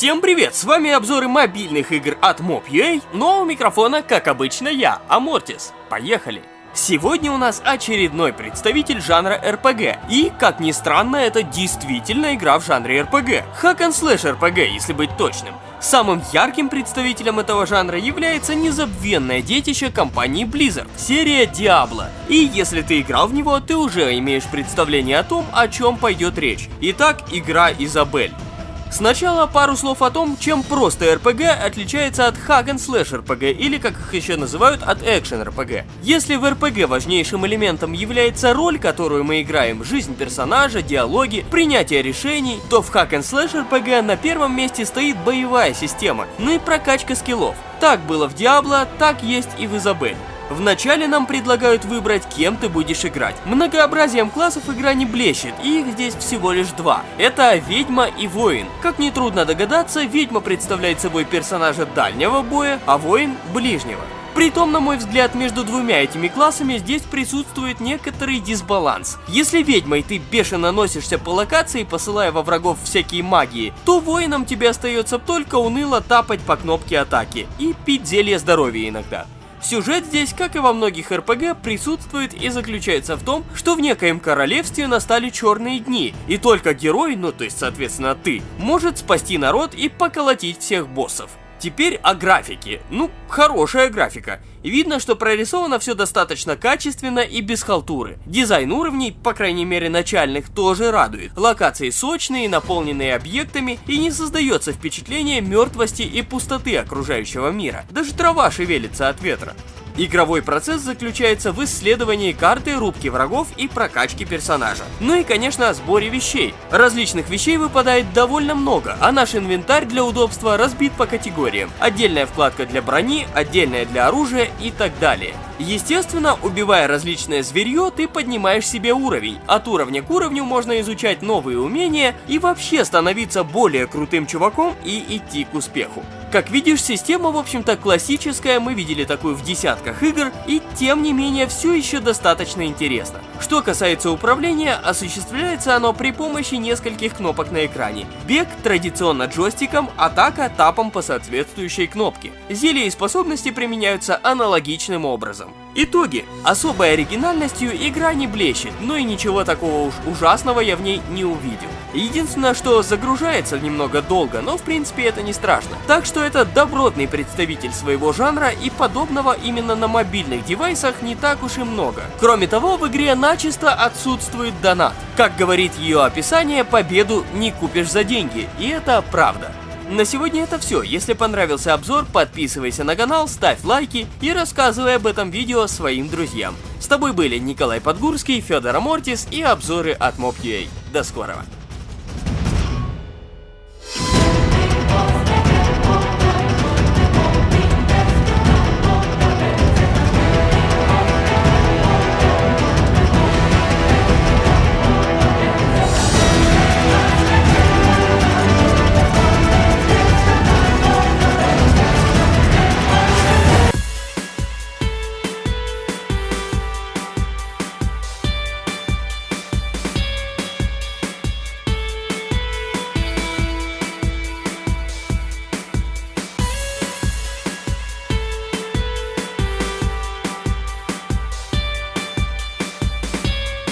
Всем привет, с вами обзоры мобильных игр от Mob.ua, но у микрофона, как обычно, я, Амортис. Поехали! Сегодня у нас очередной представитель жанра RPG, и, как ни странно, это действительно игра в жанре RPG. Hack and Slash RPG, если быть точным. Самым ярким представителем этого жанра является незабвенное детище компании Blizzard, серия Diablo. И если ты играл в него, ты уже имеешь представление о том, о чем пойдет речь. Итак, игра Изабель. Сначала пару слов о том, чем просто RPG отличается от Hack and Slash RPG или, как их еще называют, от Action RPG. Если в RPG важнейшим элементом является роль, которую мы играем, жизнь персонажа, диалоги, принятие решений, то в Hack and Slash RPG на первом месте стоит боевая система, ну и прокачка скиллов. Так было в Diablo, так есть и в Изабель. Вначале нам предлагают выбрать, кем ты будешь играть. Многообразием классов игра не блещет, и их здесь всего лишь два. Это ведьма и воин. Как нетрудно догадаться, ведьма представляет собой персонажа дальнего боя, а воин ближнего. Притом, на мой взгляд, между двумя этими классами здесь присутствует некоторый дисбаланс. Если ведьмой ты бешено носишься по локации, посылая во врагов всякие магии, то воином тебе остается только уныло тапать по кнопке атаки и пить зелье здоровья иногда. Сюжет здесь, как и во многих РПГ, присутствует и заключается в том, что в некоем королевстве настали черные дни, и только герой, ну то есть соответственно ты, может спасти народ и поколотить всех боссов. Теперь о графике. Ну, хорошая графика. Видно, что прорисовано все достаточно качественно и без халтуры. Дизайн уровней, по крайней мере начальных, тоже радует. Локации сочные, наполненные объектами, и не создается впечатление мертвости и пустоты окружающего мира. Даже трава шевелится от ветра. Игровой процесс заключается в исследовании карты, рубки врагов и прокачке персонажа. Ну и, конечно, о сборе вещей. Различных вещей выпадает довольно много, а наш инвентарь для удобства разбит по категориям. Отдельная вкладка для брони, отдельная для оружия и так далее. Естественно, убивая различное зверье, ты поднимаешь себе уровень. От уровня к уровню можно изучать новые умения и вообще становиться более крутым чуваком и идти к успеху. Как видишь, система, в общем-то, классическая, мы видели такую в десятках игр, и тем не менее все еще достаточно интересно. Что касается управления, осуществляется оно при помощи нескольких кнопок на экране. Бег традиционно джойстиком, атака тапом по соответствующей кнопке. Зелья и способности применяются аналогичным образом. Итоги. Особой оригинальностью игра не блещет, но и ничего такого уж ужасного я в ней не увидел. Единственное, что загружается немного долго, но в принципе это не страшно. Так что это добротный представитель своего жанра и подобного именно на мобильных девайсах не так уж и много. Кроме того, в игре начисто отсутствует донат. Как говорит ее описание, победу не купишь за деньги, и это правда. На сегодня это все. Если понравился обзор, подписывайся на канал, ставь лайки и рассказывай об этом видео своим друзьям. С тобой были Николай Подгурский, Федор Амортис и обзоры от Mob.ua. До скорого!